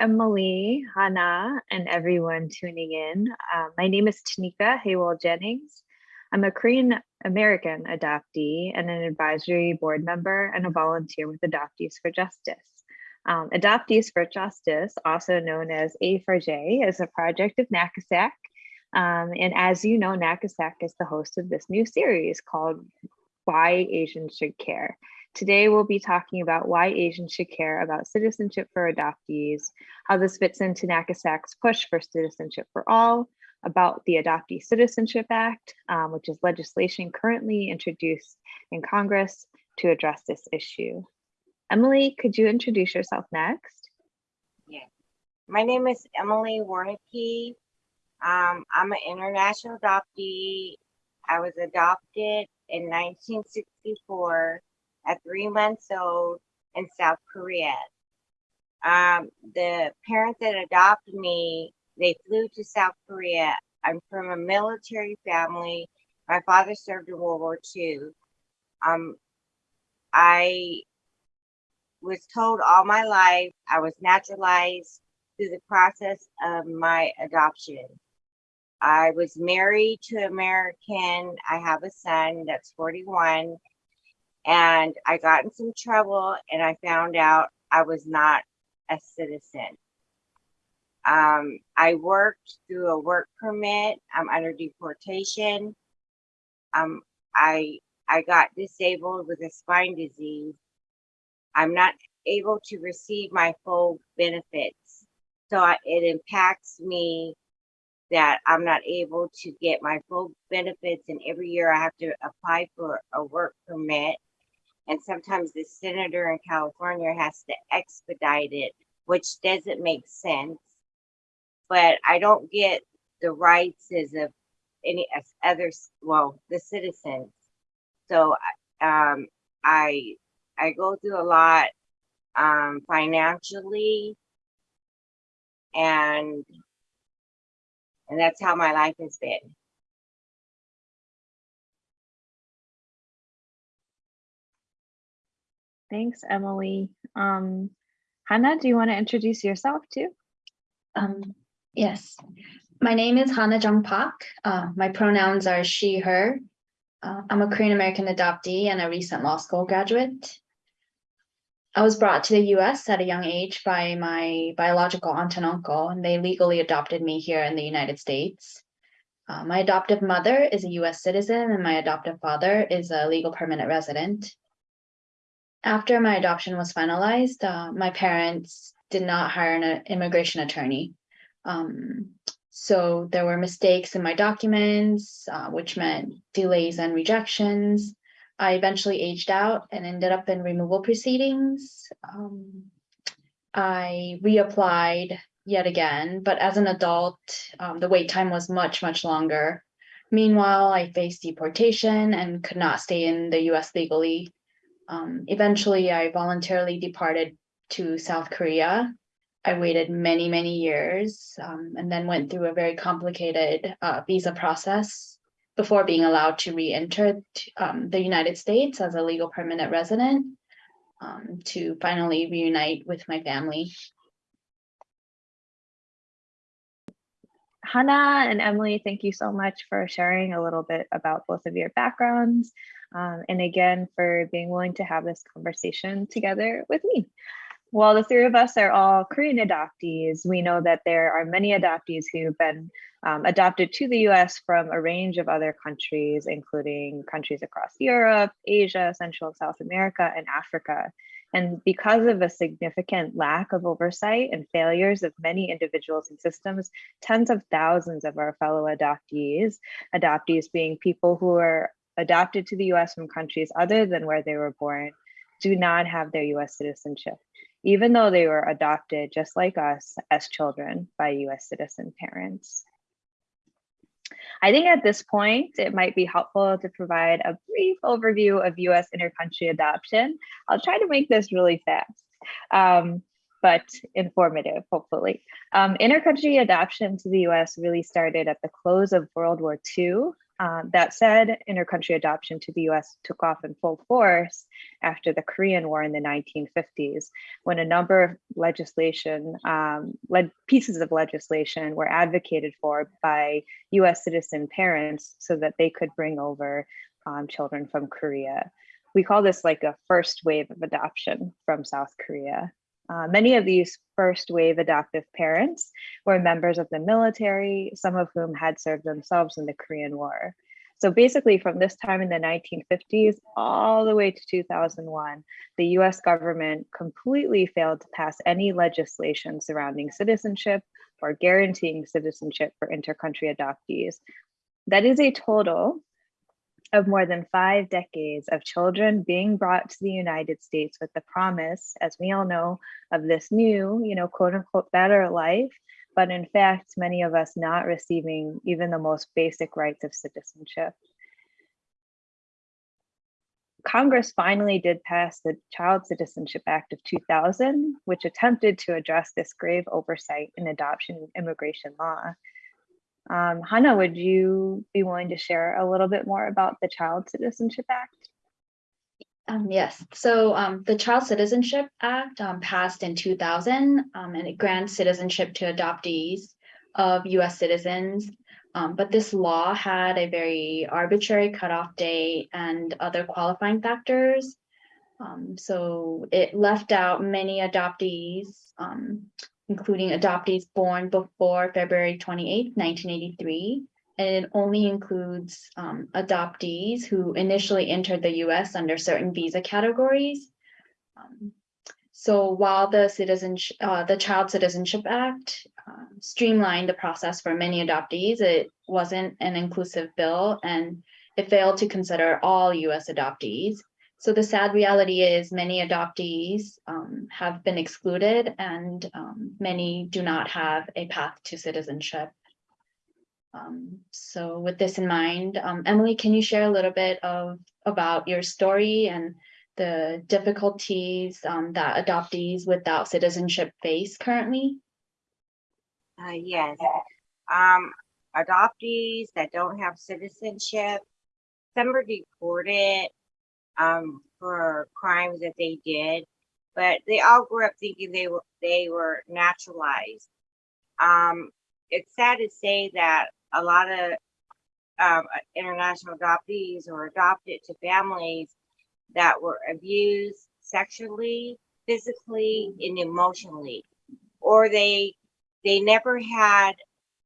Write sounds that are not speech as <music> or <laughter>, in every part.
Emily, Hannah, and everyone tuning in. Uh, my name is Tanika Haywell Jennings. I'm a Korean American adoptee and an advisory board member and a volunteer with Adoptees for Justice. Um, Adoptees for Justice, also known as A4J, is a project of NAKASEC. Um, and as you know, NAKASEC is the host of this new series called Why Asians Should Care. Today, we'll be talking about why Asians should care about citizenship for adoptees, how this fits into NAKASEC's push for citizenship for all, about the Adoptee Citizenship Act, um, which is legislation currently introduced in Congress to address this issue. Emily, could you introduce yourself next? Yeah. My name is Emily Warnicki. Um, I'm an international adoptee. I was adopted in 1964 at three months old in South Korea. Um, the parents that adopted me, they flew to South Korea. I'm from a military family. My father served in World War II. Um, I was told all my life I was naturalized through the process of my adoption. I was married to American. I have a son that's 41 and I got in some trouble and I found out I was not a citizen. Um, I worked through a work permit. I'm under deportation. Um, I I got disabled with a spine disease. I'm not able to receive my full benefits. So I, it impacts me that I'm not able to get my full benefits and every year I have to apply for a work permit and sometimes the senator in California has to expedite it, which doesn't make sense. But I don't get the rights as of any as others, well, the citizens. So um, I I go through a lot um, financially, and and that's how my life has been. Thanks, Emily. Um, Hannah, do you want to introduce yourself too? Um, yes, my name is Hannah Jung Park. Uh, my pronouns are she, her. Uh, I'm a Korean American adoptee and a recent law school graduate. I was brought to the US at a young age by my biological aunt and uncle, and they legally adopted me here in the United States. Uh, my adoptive mother is a US citizen, and my adoptive father is a legal permanent resident after my adoption was finalized, uh, my parents did not hire an immigration attorney. Um, so there were mistakes in my documents, uh, which meant delays and rejections. I eventually aged out and ended up in removal proceedings. Um, I reapplied yet again, but as an adult, um, the wait time was much, much longer. Meanwhile, I faced deportation and could not stay in the US legally um, eventually, I voluntarily departed to South Korea. I waited many, many years um, and then went through a very complicated uh, visa process before being allowed to re-enter um, the United States as a legal permanent resident um, to finally reunite with my family. Hannah and Emily, thank you so much for sharing a little bit about both of your backgrounds um, and again for being willing to have this conversation together with me. While the three of us are all Korean adoptees, we know that there are many adoptees who've been um, adopted to the US from a range of other countries, including countries across Europe, Asia, Central and South America, and Africa. And because of a significant lack of oversight and failures of many individuals and systems, tens of thousands of our fellow adoptees, adoptees being people who are adopted to the US from countries other than where they were born, do not have their US citizenship, even though they were adopted just like us as children by US citizen parents. I think at this point, it might be helpful to provide a brief overview of US intercountry adoption. I'll try to make this really fast. Um, but informative, hopefully. Um, intercountry adoption to the US really started at the close of World War II Um, that said, intercountry adoption to the US took off in full force after the Korean War in the 1950s, when a number of legislation, um, led pieces of legislation were advocated for by US citizen parents so that they could bring over um, children from Korea. We call this like a first wave of adoption from South Korea. Uh, many of these first wave adoptive parents were members of the military, some of whom had served themselves in the Korean War. So basically from this time in the 1950s all the way to 2001, the US government completely failed to pass any legislation surrounding citizenship or guaranteeing citizenship for intercountry adoptees. That is a total of more than five decades of children being brought to the United States with the promise, as we all know, of this new, you know, quote unquote, better life. But in fact, many of us not receiving even the most basic rights of citizenship. Congress finally did pass the Child Citizenship Act of 2000, which attempted to address this grave oversight in adoption and immigration law. Um, Hannah, would you be willing to share a little bit more about the Child Citizenship Act? Um, yes, so um, the Child Citizenship Act um, passed in 2000 um, and it grants citizenship to adoptees of US citizens. Um, but this law had a very arbitrary cutoff date and other qualifying factors. So it left out many adoptees, including adoptees born before February 28, 1983. And it only includes um, adoptees who initially entered the US under certain visa categories. Um, so while the citizenship, uh, the Child Citizenship Act um, streamlined the process for many adoptees, it wasn't an inclusive bill and it failed to consider all US adoptees. So the sad reality is many adoptees um, have been excluded and um, many do not have a path to citizenship. Um, so with this in mind, um, Emily, can you share a little bit of about your story and the difficulties um, that adoptees without citizenship face currently? Uh, yes. Um, adoptees that don't have citizenship, some are deported um, for crimes that they did, but they all grew up thinking they were they were naturalized. Um, it's sad to say that a lot of um, international adoptees or adopted to families that were abused sexually, physically, and emotionally, or they they never had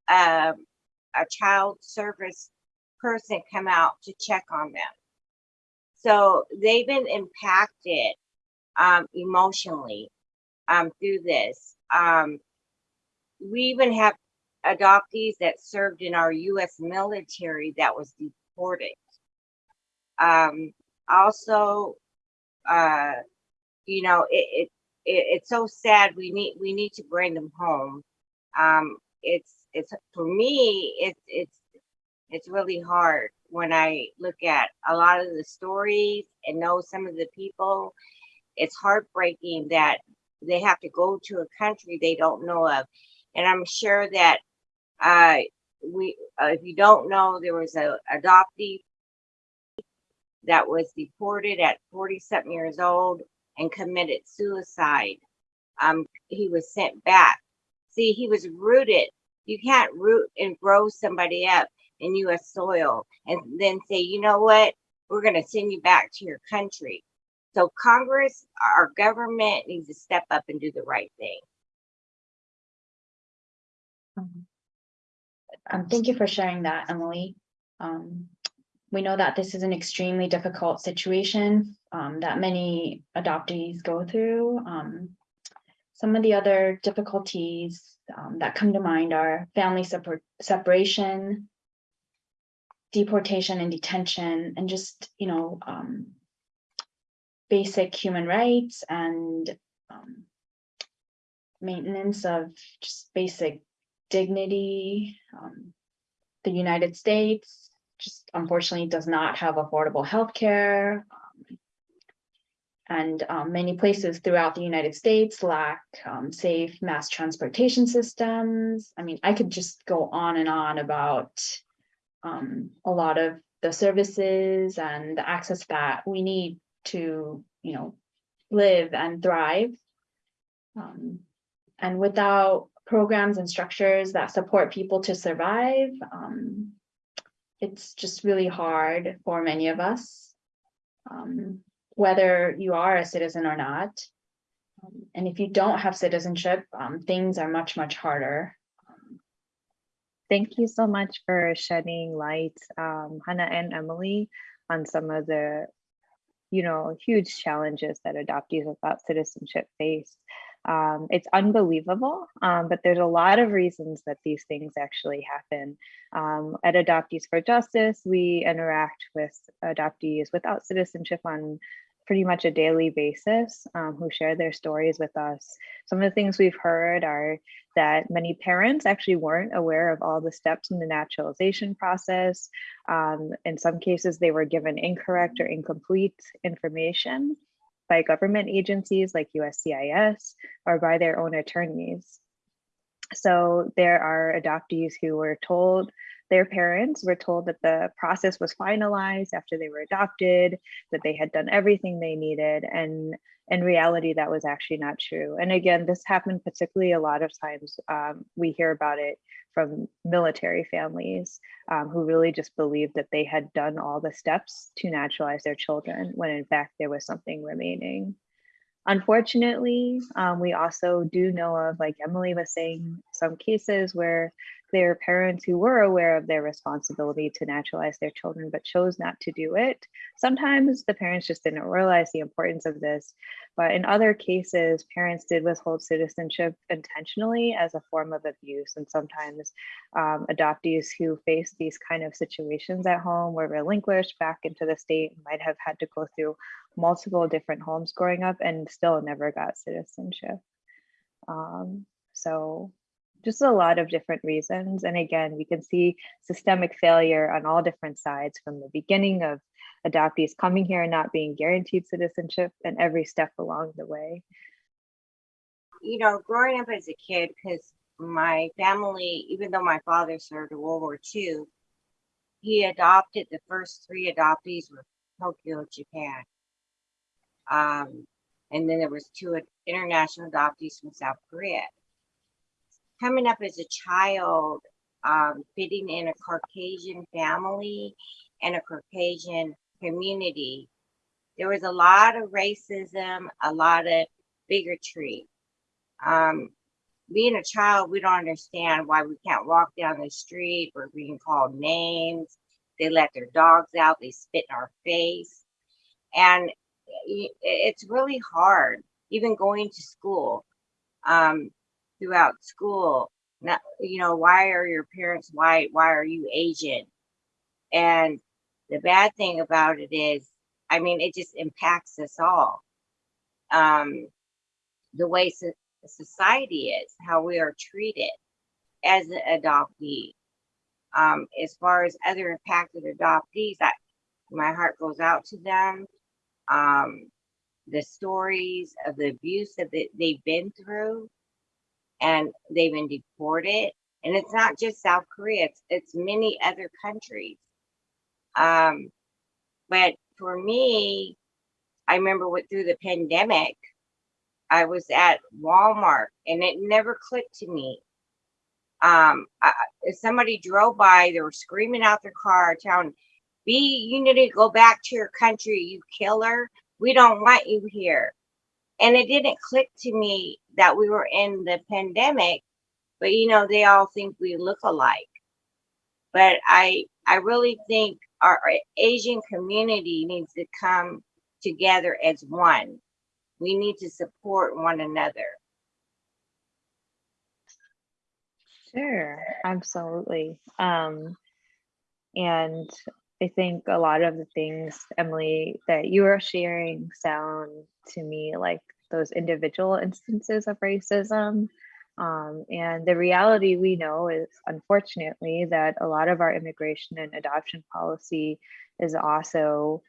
um, a child service person come out to check on them. So they've been impacted um, emotionally um, through this. Um, we even have adoptees that served in our U.S. military that was deported. Um, also, uh, you know, it, it, it, it's so sad. We need we need to bring them home. Um, it's it's for me. It's it's it's really hard when I look at a lot of the stories and know some of the people. It's heartbreaking that they have to go to a country they don't know of, and I'm sure that uh, we, uh, if you don't know, there was a adoptee that was deported at 40 something years old and committed suicide. Um, he was sent back. See, he was rooted. You can't root and grow somebody up in U.S. soil and then say, you know what, we're going to send you back to your country. So Congress, our government needs to step up and do the right thing. Um, thank you for sharing that, Emily. Um, we know that this is an extremely difficult situation um, that many adoptees go through. Um, some of the other difficulties um, that come to mind are family separ separation, deportation and detention, and just, you know, um, basic human rights and um, maintenance of just basic dignity. Um, the United States just unfortunately does not have affordable health care. Um, and um, many places throughout the United States lack um, safe mass transportation systems. I mean, I could just go on and on about um, a lot of the services and the access that we need to, you know, live and thrive. Um, and without programs and structures that support people to survive, um, it's just really hard for many of us. Um, whether you are a citizen or not. Um, And if you don't have citizenship, um, things are much, much harder. Thank you so much for shedding light, um, Hannah and Emily, on some of the, you know, huge challenges that adoptees without citizenship face. Um, it's unbelievable, um, but there's a lot of reasons that these things actually happen. Um, at Adoptees for Justice, we interact with adoptees without citizenship on pretty much a daily basis um, who share their stories with us. Some of the things we've heard are that many parents actually weren't aware of all the steps in the naturalization process. Um, in some cases, they were given incorrect or incomplete information by government agencies like USCIS or by their own attorneys. So there are adoptees who were told their parents were told that the process was finalized after they were adopted, that they had done everything they needed. And in reality, that was actually not true. And again, this happened particularly a lot of times um, we hear about it from military families um, who really just believed that they had done all the steps to naturalize their children when in fact there was something remaining. Unfortunately, um, we also do know of, like Emily was saying, some cases where there are parents who were aware of their responsibility to naturalize their children but chose not to do it. Sometimes the parents just didn't realize the importance of this, but in other cases, parents did withhold citizenship intentionally as a form of abuse. And sometimes um, adoptees who faced these kind of situations at home were relinquished back into the state might have had to go through multiple different homes growing up and still never got citizenship. Um, so just a lot of different reasons. And again, we can see systemic failure on all different sides from the beginning of adoptees coming here and not being guaranteed citizenship and every step along the way. You know, growing up as a kid, because my family, even though my father served in World War II, he adopted the first three adoptees were Tokyo, Japan. Um, and then there was two international adoptees from South Korea coming up as a child, um, fitting in a Caucasian family and a Caucasian community, there was a lot of racism, a lot of bigotry. Um, being a child, we don't understand why we can't walk down the street. We're being called names. They let their dogs out. They spit in our face. And it's really hard, even going to school. Um, throughout school. Not, you know, why are your parents white? Why are you Asian? And the bad thing about it is, I mean, it just impacts us all. Um, the way so society is, how we are treated as an adoptee. Um, as far as other impacted adoptees, I, my heart goes out to them. Um, the stories of the abuse that they've been through, and they've been deported. And it's not just South Korea, it's, it's many other countries. Um, but for me, I remember what through the pandemic, I was at Walmart and it never clicked to me. Um, I, if somebody drove by, they were screaming out their car, telling, "B, you need to go back to your country, you killer. We don't want you here." And it didn't click to me that we were in the pandemic, but you know, they all think we look alike. But I I really think our, Asian community needs to come together as one. We need to support one another. Sure, absolutely. Um, and I think a lot of the things, Emily, that you are sharing sound to me like those individual instances of racism. Um, and the reality we know is, unfortunately, that a lot of our immigration and adoption policy is also,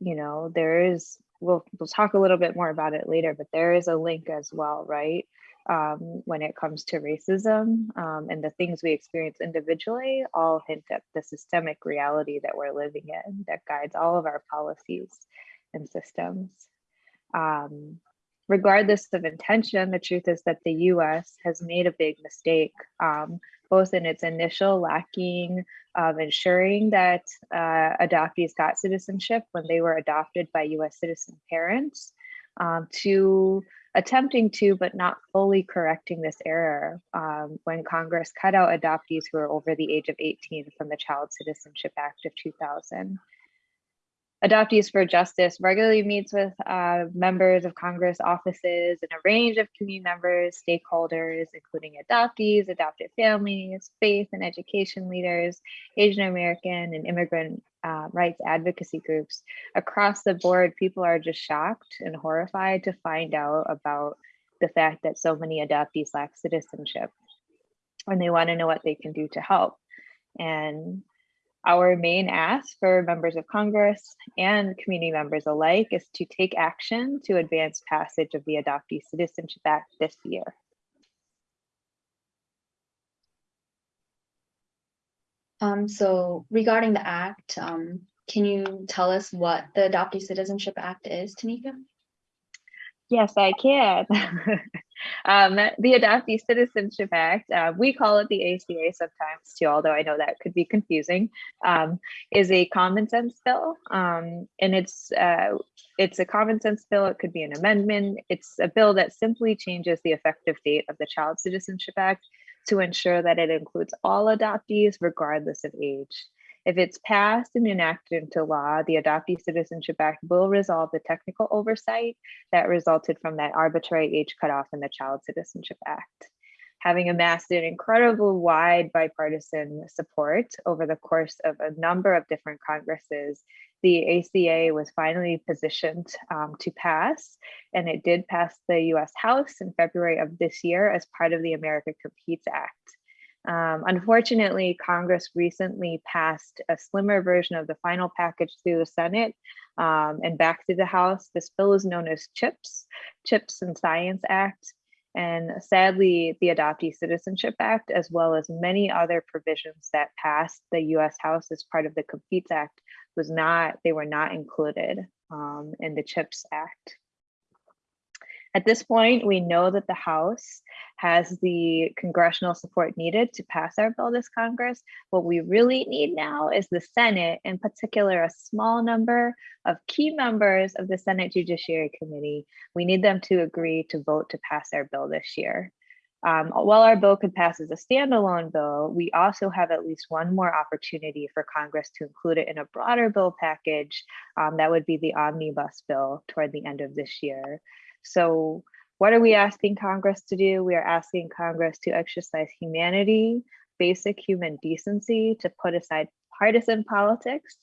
you know, there is we'll we'll talk a little bit more about it later, but there is a link as well, right? Um, when it comes to racism um, and the things we experience individually, all hint at the systemic reality that we're living in that guides all of our policies and systems. Um, regardless of intention, the truth is that the US has made a big mistake, um, both in its initial lacking of ensuring that uh, adoptees got citizenship when they were adopted by US citizen parents, um, to attempting to, but not fully correcting this error um, when Congress cut out adoptees who are over the age of 18 from the Child Citizenship Act of 2000. Adoptees for Justice regularly meets with uh, members of Congress offices and a range of community members, stakeholders, including adoptees, adopted families, faith and education leaders, Asian American and immigrant uh, rights advocacy groups. Across the board, people are just shocked and horrified to find out about the fact that so many adoptees lack citizenship and they want to know what they can do to help. And our main ask for members of Congress and community members alike is to take action to advance passage of the Adoptee Citizenship Act this year. Um, so regarding the act, um, can you tell us what the Adoptee Citizenship Act is, Tanika? Yes, I can. <laughs> um, the Adoptee Citizenship Act, uh, we call it the ACA sometimes too, although I know that could be confusing, um, is a common sense bill. Um, and it's, uh, it's a common sense bill. It could be an amendment. It's a bill that simply changes the effective date of the Child Citizenship Act to ensure that it includes all adoptees regardless of age. If it's passed and enacted into law, the Adoptee Citizenship Act will resolve the technical oversight that resulted from that arbitrary age cutoff in the Child Citizenship Act. Having amassed an incredible wide bipartisan support over the course of a number of different Congresses, the ACA was finally positioned um, to pass, and it did pass the US House in February of this year as part of the America Competes Act. Um, unfortunately, Congress recently passed a slimmer version of the final package through the Senate um, and back to the House. This bill is known as CHIPS, CHIPS and Science Act. And sadly, the Adoptee Citizenship Act, as well as many other provisions that passed the US House as part of the Competes Act, was not, they were not included um, in the CHIPS Act. At this point, we know that the House has the congressional support needed to pass our bill this Congress. What we really need now is the Senate, in particular, a small number of key members of the Senate Judiciary Committee. We need them to agree to vote to pass our bill this year. Um, while our bill could pass as a standalone bill, we also have at least one more opportunity for Congress to include it in a broader bill package. Um, that would be the omnibus bill toward the end of this year. So what are we asking Congress to do? We are asking Congress to exercise humanity, basic human decency, to put aside partisan politics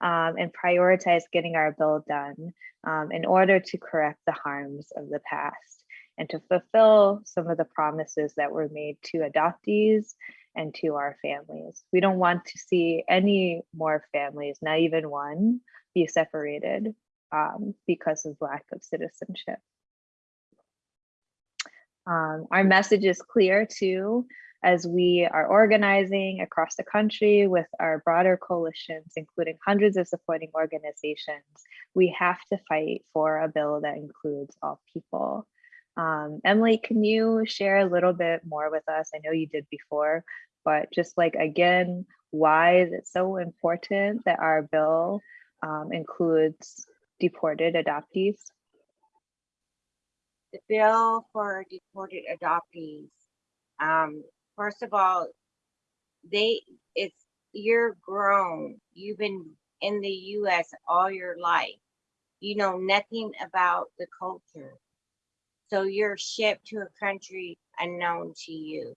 um, and prioritize getting our bill done um, in order to correct the harms of the past and to fulfill some of the promises that were made to adoptees and to our families. We don't want to see any more families, not even one, be separated um, because of lack of citizenship. Um, our message is clear too, as we are organizing across the country with our broader coalitions, including hundreds of supporting organizations, we have to fight for a bill that includes all people. Um, Emily, can you share a little bit more with us? I know you did before, but just like, again, why is it so important that our bill um, includes deported adoptees? The bill for deported adoptees. Um, first of all, they it's you're grown. You've been in the US all your life. You know nothing about the culture. So you're shipped to a country unknown to you.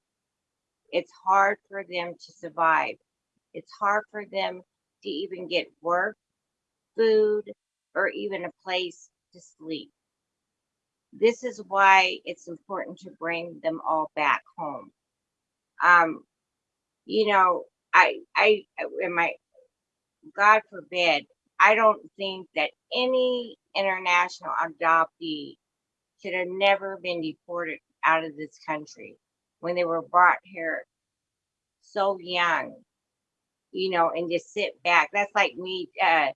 It's hard for them to survive. It's hard for them to even get work, food, or even a place to sleep this is why it's important to bring them all back home. Um, you know, I, I, in my, God forbid, I don't think that any international adoptee should have never been deported out of this country when they were brought here so young, you know, and just sit back. That's like me uh,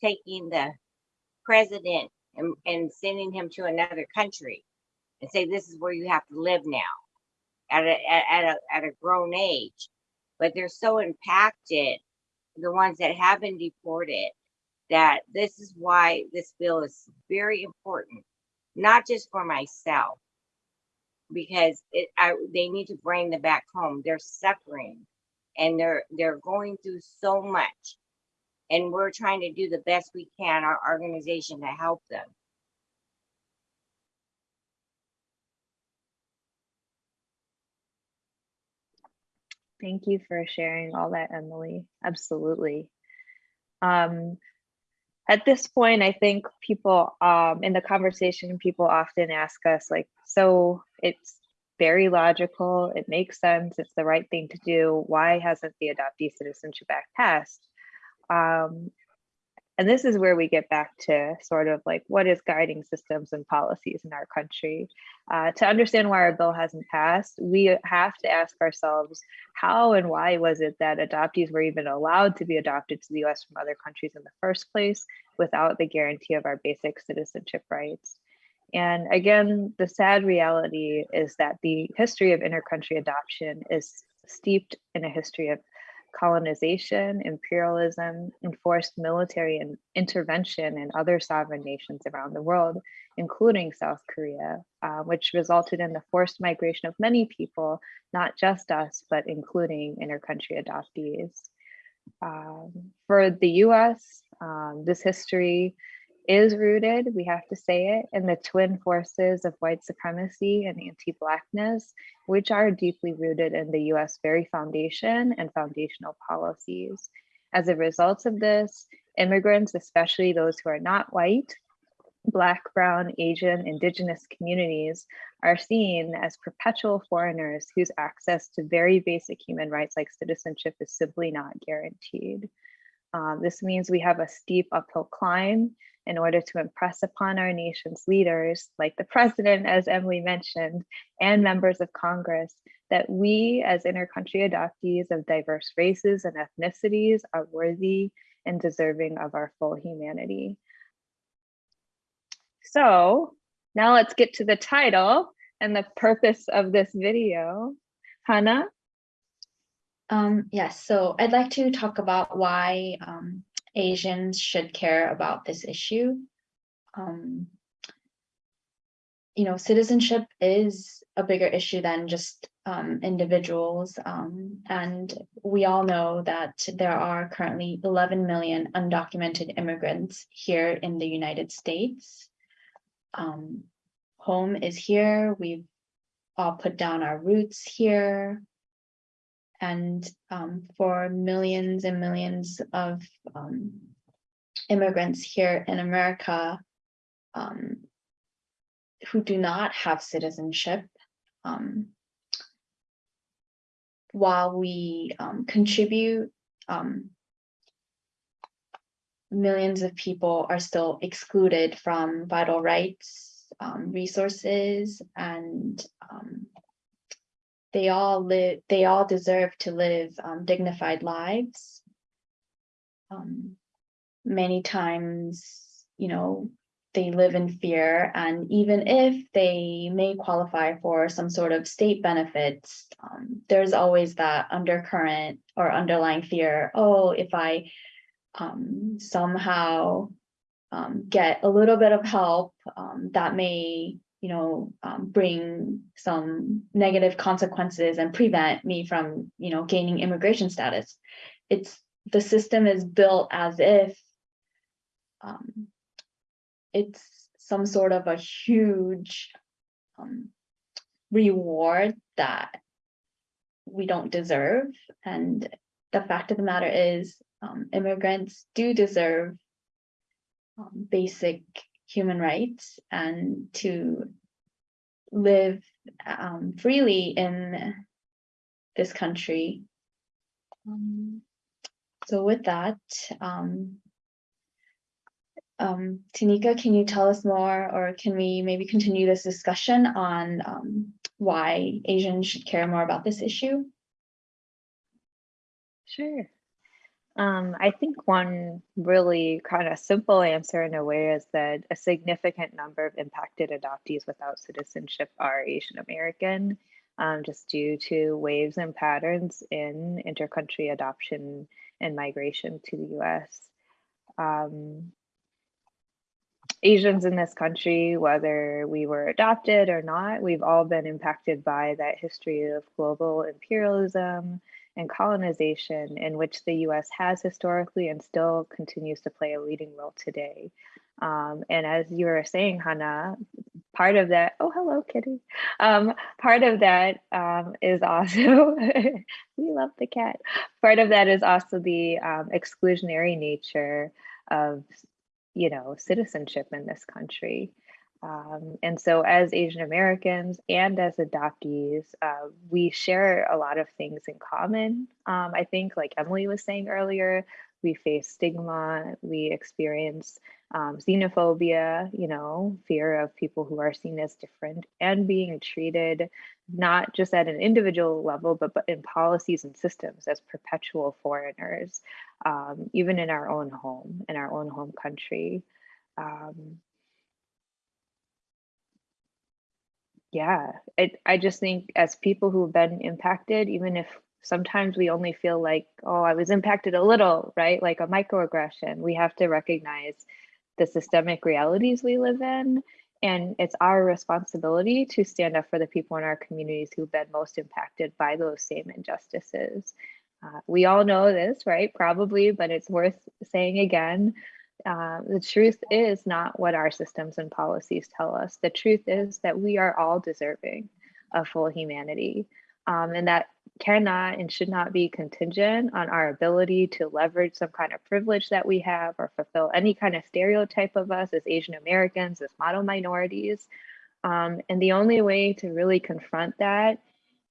taking the president and, and sending him to another country and say, this is where you have to live now at a, at, a, at a grown age. But they're so impacted, the ones that have been deported, that this is why this bill is very important, not just for myself, because it, I, they need to bring them back home. They're suffering and they're, they're going through so much. And we're trying to do the best we can, our organization, to help them. Thank you for sharing all that, Emily. Absolutely. Um, at this point, I think people um, in the conversation, people often ask us like, so it's very logical, it makes sense, it's the right thing to do. Why hasn't the Adoptee Citizenship Act passed? Um, and this is where we get back to sort of like what is guiding systems and policies in our country. Uh, to understand why our bill hasn't passed, we have to ask ourselves how and why was it that adoptees were even allowed to be adopted to the US from other countries in the first place without the guarantee of our basic citizenship rights? And again, the sad reality is that the history of intercountry adoption is steeped in a history of colonization, imperialism, enforced military and intervention in other sovereign nations around the world, including South Korea, uh, which resulted in the forced migration of many people, not just us, but including intercountry adoptees. Um, for the US, um, this history is rooted, we have to say it, in the twin forces of white supremacy and anti-blackness, which are deeply rooted in the US very foundation and foundational policies. As a result of this, immigrants, especially those who are not white, Black, Brown, Asian, Indigenous communities are seen as perpetual foreigners whose access to very basic human rights like citizenship is simply not guaranteed. Uh, this means we have a steep uphill climb in order to impress upon our nation's leaders, like the president, as Emily mentioned, and members of Congress, that we as intercountry adoptees of diverse races and ethnicities are worthy and deserving of our full humanity. So now let's get to the title and the purpose of this video. Hannah? Um, yes, so I'd like to talk about why um, Asians should care about this issue. Um, you know, citizenship is a bigger issue than just um, individuals. Um, and we all know that there are currently 11 million undocumented immigrants here in the United States. Um, home is here. We've all put down our roots here. And um, for millions and millions of um, immigrants here in America um, who do not have citizenship, um, while we um, contribute, um, millions of people are still excluded from vital rights, resources, and they all live, they all deserve to live um, dignified lives. Um, many times, you know, they live in fear and even if they may qualify for some sort of state benefits, um, there's always that undercurrent or underlying fear, oh, if I um, somehow um, get a little bit of help, um, that may you know, um, bring some negative consequences and prevent me from, you know, gaining immigration status. It's the system is built as if um, it's some sort of a huge um, reward that we don't deserve. And the fact of the matter is um, immigrants do deserve um, basic human rights and to live um, freely in this country. Um, so with that, um, Um, Tanika, can you tell us more, or can we maybe continue this discussion on um, why Asians should care more about this issue? Sure. Um, I think one really kind of simple answer in a way is that a significant number of impacted adoptees without citizenship are Asian American, um, just due to waves and patterns in intercountry adoption and migration to the US. Um, Asians in this country, whether we were adopted or not, we've all been impacted by that history of global imperialism and colonization in which the US has historically and still continues to play a leading role today. Um, and as you were saying, Hannah, part of that, oh, hello, Kitty. Um, part of that um, is also, <laughs> we love the cat. Part of that is also the um, exclusionary nature of, you know, citizenship in this country. Um, and so as Asian Americans and as adoptees, uh, we share a lot of things in common. Um, I think like Emily was saying earlier, we face stigma, we experience um, xenophobia, you know, fear of people who are seen as different and being treated not just at an individual level, but, but in policies and systems as perpetual foreigners, um, even in our own home, in our own home country. Um, yeah, it, I just think as people who've been impacted, even if sometimes we only feel like, oh, I was impacted a little, right? Like a microaggression, we have to recognize the systemic realities we live in. And it's our responsibility to stand up for the people in our communities who've been most impacted by those same injustices. Uh, we all know this, right? Probably, but it's worth saying again. Uh, the truth is not what our systems and policies tell us. The truth is that we are all deserving of full humanity. Um, and that cannot and should not be contingent on our ability to leverage some kind of privilege that we have or fulfill any kind of stereotype of us as Asian Americans, as model minorities. Um, and the only way to really confront that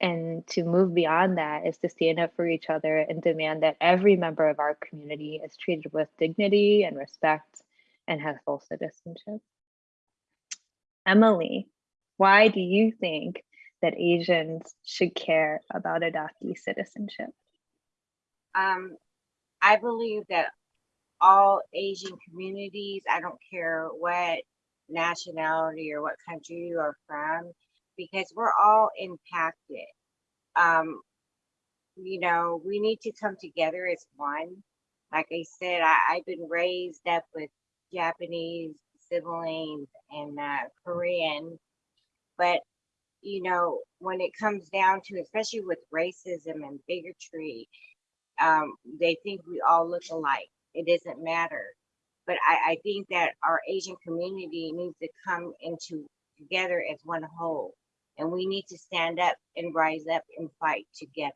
and to move beyond that is to stand up for each other and demand that every member of our community is treated with dignity and respect and has full citizenship. Emily, why do you think that Asians should care about adoptee citizenship? Um, I believe that all Asian communities, I don't care what nationality or what country you are from, because we're all impacted. Um, you know, we need to come together as one. Like I said, I, I've been raised up with Japanese siblings and uh, Korean, but you know, when it comes down to, especially with racism and bigotry, um, they think we all look alike. It doesn't matter. But I, I think that our Asian community needs to come into together as one whole. And we need to stand up and rise up and fight together.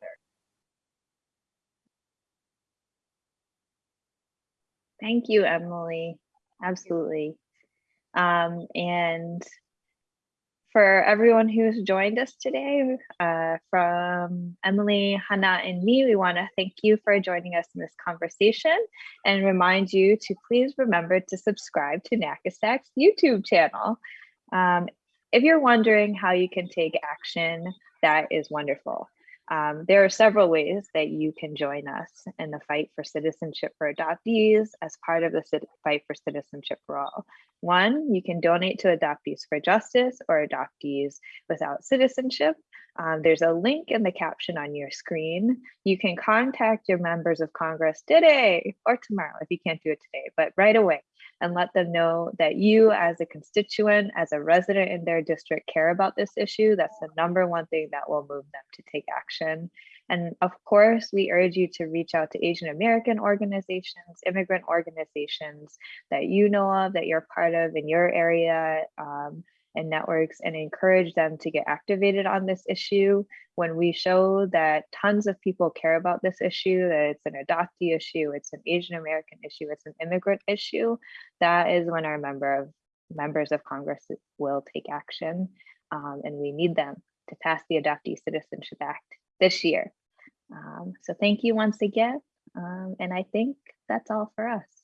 Thank you, Emily. Absolutely. Um, and for everyone who's joined us today, uh, from Emily, Hannah, and me, we want to thank you for joining us in this conversation and remind you to please remember to subscribe to NAKASEC's YouTube channel. Um, if you're wondering how you can take action, that is wonderful. Um, there are several ways that you can join us in the fight for citizenship for adoptees as part of the fight for citizenship for all. One, you can donate to Adoptees for Justice or Adoptees Without Citizenship. Um, there's a link in the caption on your screen. You can contact your members of Congress today or tomorrow if you can't do it today, but right away and let them know that you as a constituent, as a resident in their district care about this issue. That's the number one thing that will move them to take action. And of course, we urge you to reach out to Asian American organizations, immigrant organizations that you know of, that you're part of in your area, um, and networks and encourage them to get activated on this issue. When we show that tons of people care about this issue, that it's an adoptee issue, it's an Asian American issue, it's an immigrant issue, that is when our member of members of Congress will take action. Um, and we need them to pass the Adoptee Citizenship Act this year. Um, so thank you once again. Um, and I think that's all for us.